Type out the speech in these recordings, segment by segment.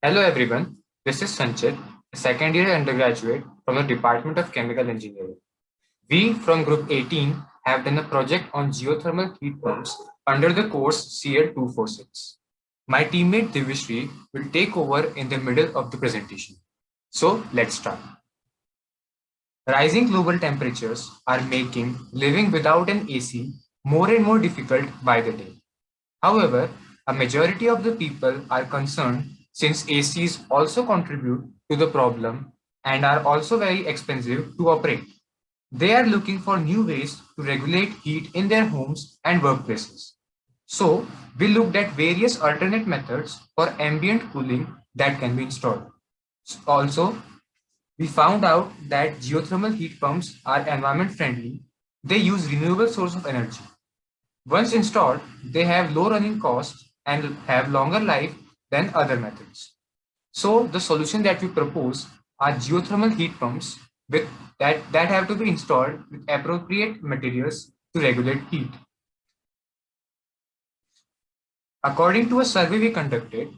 Hello everyone, this is Sanchit, a second year undergraduate from the Department of Chemical Engineering. We from Group 18 have done a project on geothermal heat pumps under the course CL246. My teammate Divishri will take over in the middle of the presentation. So let's start. Rising global temperatures are making living without an AC more and more difficult by the day. However, a majority of the people are concerned since ACs also contribute to the problem and are also very expensive to operate. They are looking for new ways to regulate heat in their homes and workplaces. So we looked at various alternate methods for ambient cooling that can be installed. Also, we found out that geothermal heat pumps are environment friendly. They use renewable source of energy. Once installed, they have low running costs and have longer life than other methods. So the solution that we propose are geothermal heat pumps with that, that have to be installed with appropriate materials to regulate heat. According to a survey we conducted,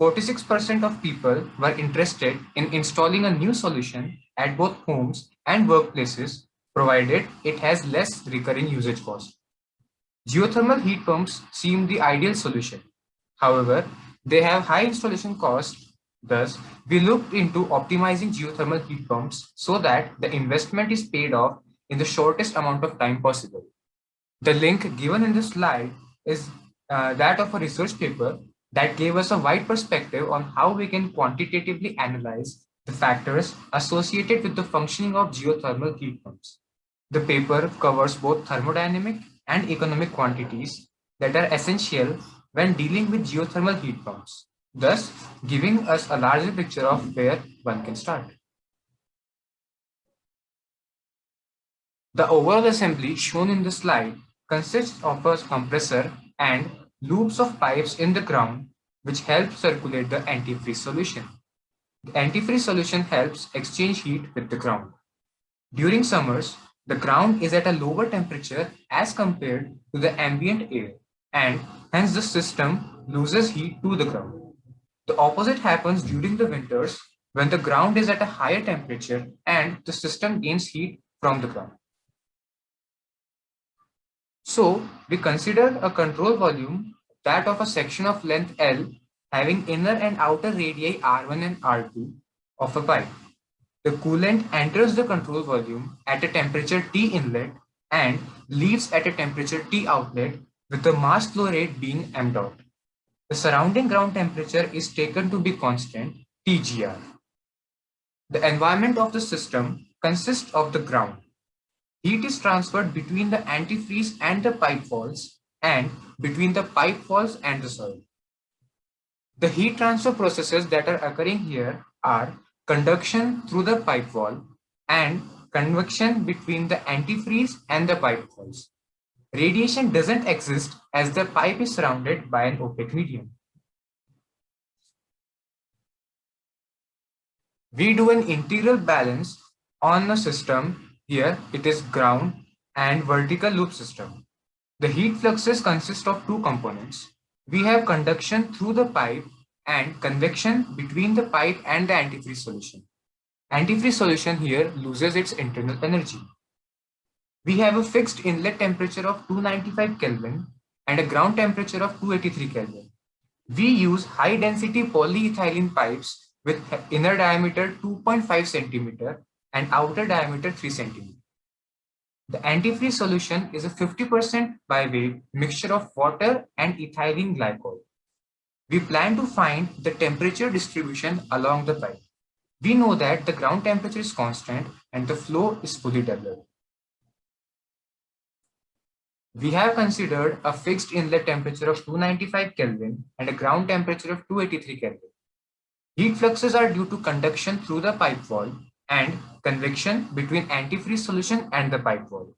46% of people were interested in installing a new solution at both homes and workplaces, provided it has less recurring usage cost. Geothermal heat pumps seem the ideal solution. However, they have high installation costs. Thus, we looked into optimizing geothermal heat pumps so that the investment is paid off in the shortest amount of time possible. The link given in this slide is uh, that of a research paper that gave us a wide perspective on how we can quantitatively analyze the factors associated with the functioning of geothermal heat pumps. The paper covers both thermodynamic and economic quantities that are essential when dealing with geothermal heat pumps, thus giving us a larger picture of where one can start. The overall assembly shown in the slide consists of a compressor and loops of pipes in the ground which help circulate the antifreeze solution. The antifreeze solution helps exchange heat with the ground. During summers, the ground is at a lower temperature as compared to the ambient air and hence the system loses heat to the ground. The opposite happens during the winters when the ground is at a higher temperature and the system gains heat from the ground. So we consider a control volume that of a section of length L having inner and outer radii R1 and R2 of a pipe. The coolant enters the control volume at a temperature T inlet and leaves at a temperature T outlet with the mass flow rate being m dot. The surrounding ground temperature is taken to be constant TGR. The environment of the system consists of the ground. Heat is transferred between the antifreeze and the pipe walls and between the pipe walls and the soil. The heat transfer processes that are occurring here are conduction through the pipe wall and convection between the antifreeze and the pipe walls. Radiation doesn't exist as the pipe is surrounded by an opaque medium. We do an integral balance on a system. Here it is ground and vertical loop system. The heat fluxes consist of two components. We have conduction through the pipe and convection between the pipe and the antifreeze solution. Antifreeze solution here loses its internal energy. We have a fixed inlet temperature of 295 Kelvin and a ground temperature of 283 Kelvin. We use high density polyethylene pipes with inner diameter 2.5 centimeter and outer diameter 3 centimeter. The antifreeze solution is a 50% by weight mixture of water and ethylene glycol. We plan to find the temperature distribution along the pipe. We know that the ground temperature is constant and the flow is fully developed. We have considered a fixed inlet temperature of 295 Kelvin and a ground temperature of 283 Kelvin. Heat fluxes are due to conduction through the pipe wall and convection between antifreeze solution and the pipe wall.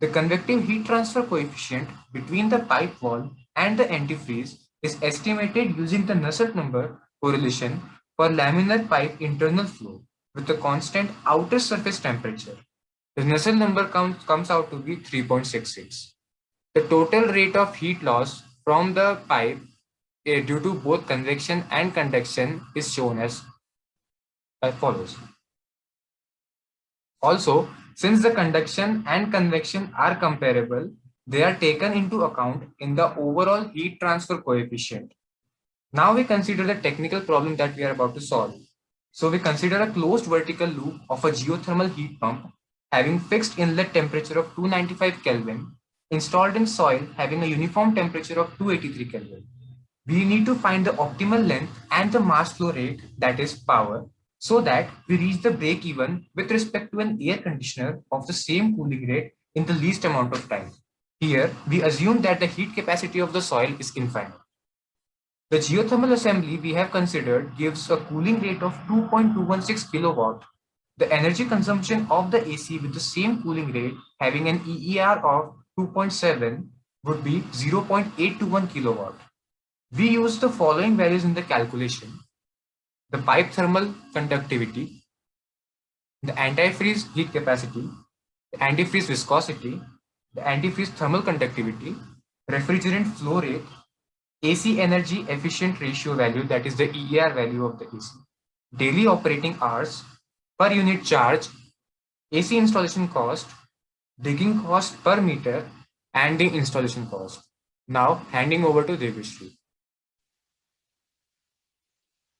The convective heat transfer coefficient between the pipe wall and the antifreeze is estimated using the Nusselt number correlation for laminar pipe internal flow with a constant outer surface temperature. The Nusselt number comes, out to be 3.66. The total rate of heat loss from the pipe uh, due to both convection and conduction is shown as, as follows. Also, since the conduction and convection are comparable, they are taken into account in the overall heat transfer coefficient. Now we consider the technical problem that we are about to solve. So we consider a closed vertical loop of a geothermal heat pump having fixed inlet temperature of 295 Kelvin installed in soil having a uniform temperature of 283 Kelvin. We need to find the optimal length and the mass flow rate that is power so that we reach the break even with respect to an air conditioner of the same cooling rate in the least amount of time. Here, we assume that the heat capacity of the soil is infinite. The geothermal assembly we have considered gives a cooling rate of 2.216 kilowatt. The energy consumption of the AC with the same cooling rate having an EER of 2.7 would be 0.821 kilowatt. We use the following values in the calculation. The pipe thermal conductivity, the antifreeze heat capacity, the antifreeze viscosity, the antifreeze thermal conductivity, refrigerant flow rate, AC energy efficient ratio value that is the EER value of the AC, daily operating hours, per unit charge, AC installation cost, digging cost per meter, and the installation cost. Now handing over to Devishri.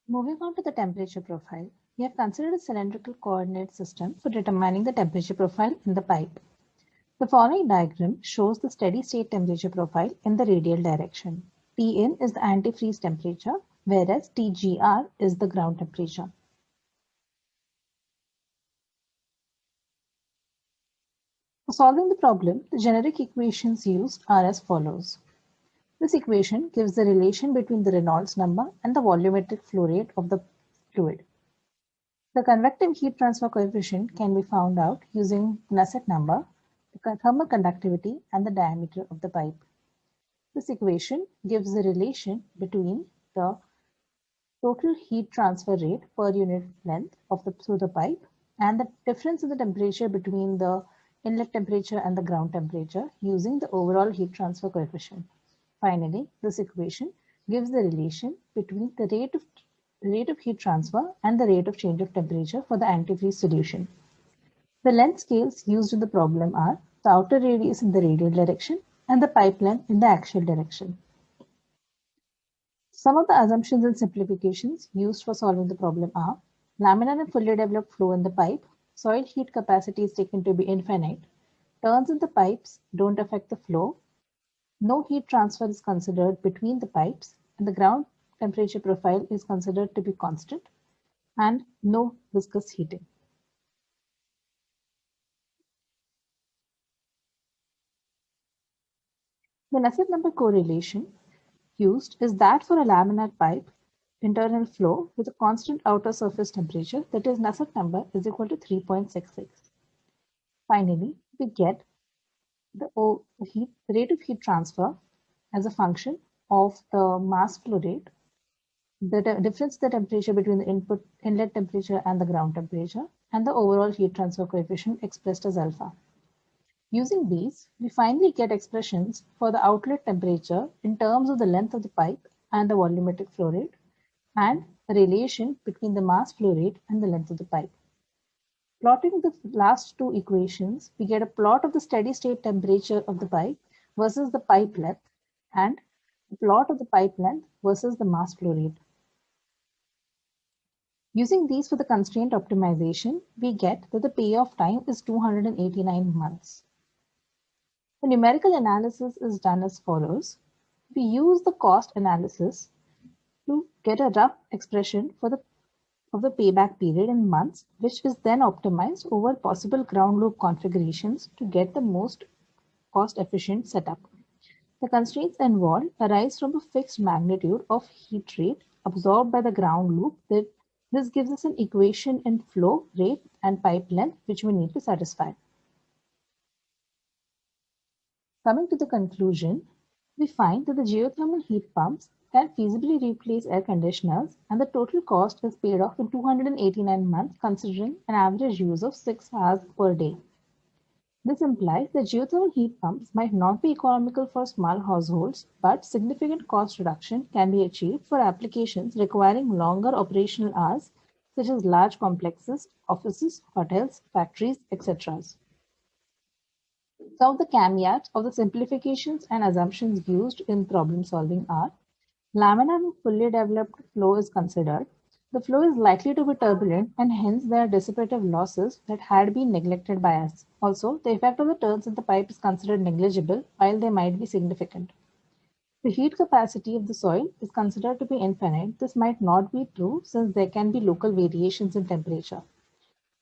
Moving on to the temperature profile, we have considered a cylindrical coordinate system for determining the temperature profile in the pipe. The following diagram shows the steady state temperature profile in the radial direction. Tn is the antifreeze temperature, whereas Tgr is the ground temperature. For solving the problem, the generic equations used are as follows. This equation gives the relation between the Reynolds number and the volumetric flow rate of the fluid. The convective heat transfer coefficient can be found out using Nusselt number, the thermal conductivity, and the diameter of the pipe. This equation gives the relation between the total heat transfer rate per unit length of the through the pipe and the difference in the temperature between the inlet temperature and the ground temperature using the overall heat transfer coefficient. Finally, this equation gives the relation between the rate of, rate of heat transfer and the rate of change of temperature for the antifreeze solution. The length scales used in the problem are the outer radius in the radial direction and the pipe length in the axial direction. Some of the assumptions and simplifications used for solving the problem are laminar and fully developed flow in the pipe, soil heat capacity is taken to be infinite, turns in the pipes don't affect the flow, no heat transfer is considered between the pipes and the ground temperature profile is considered to be constant and no viscous heating. The Nusselt number correlation used is that for a laminar pipe internal flow with a constant outer surface temperature that is Nusselt number is equal to 3.66. Finally, we get the, heat, rate of heat transfer as a function of the mass flow rate, the difference the temperature between the input inlet temperature and the ground temperature, and the overall heat transfer coefficient expressed as alpha. Using these, we finally get expressions for the outlet temperature in terms of the length of the pipe and the volumetric flow rate, and the relation between the mass flow rate and the length of the pipe. Plotting the last two equations, we get a plot of the steady state temperature of the pipe versus the pipe length and the plot of the pipe length versus the mass flow rate. Using these for the constraint optimization, we get that the payoff time is 289 months. The numerical analysis is done as follows. We use the cost analysis to get a rough expression for the of the payback period in months, which is then optimized over possible ground loop configurations to get the most cost efficient setup. The constraints involved arise from a fixed magnitude of heat rate absorbed by the ground loop this gives us an equation in flow rate and pipe length which we need to satisfy. Coming to the conclusion, we find that the geothermal heat pumps can feasibly replace air conditioners and the total cost is paid off in 289 months considering an average use of 6 hours per day. This implies that geothermal heat pumps might not be economical for small households, but significant cost reduction can be achieved for applications requiring longer operational hours, such as large complexes, offices, hotels, factories, etc. Some of the caveats of the simplifications and assumptions used in problem solving are laminar and fully developed flow is considered. The flow is likely to be turbulent and hence there are dissipative losses that had been neglected by us. Also, the effect of the turns in the pipe is considered negligible while they might be significant. The heat capacity of the soil is considered to be infinite. This might not be true since there can be local variations in temperature.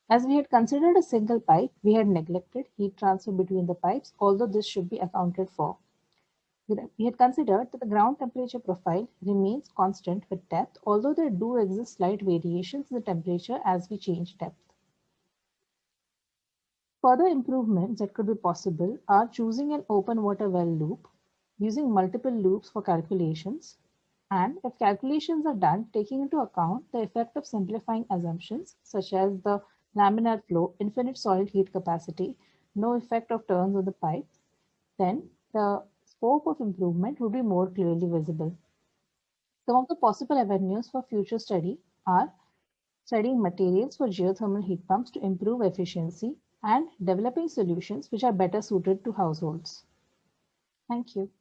As we had considered a single pipe, we had neglected heat transfer between the pipes, although this should be accounted for. We had considered that the ground temperature profile remains constant with depth, although there do exist slight variations in the temperature as we change depth. Further improvements that could be possible are choosing an open water well loop, using multiple loops for calculations, and if calculations are done, taking into account the effect of simplifying assumptions, such as the laminar flow, infinite soil heat capacity, no effect of turns on the pipe, then the scope of improvement would be more clearly visible. Some of the possible avenues for future study are studying materials for geothermal heat pumps to improve efficiency and developing solutions which are better suited to households. Thank you.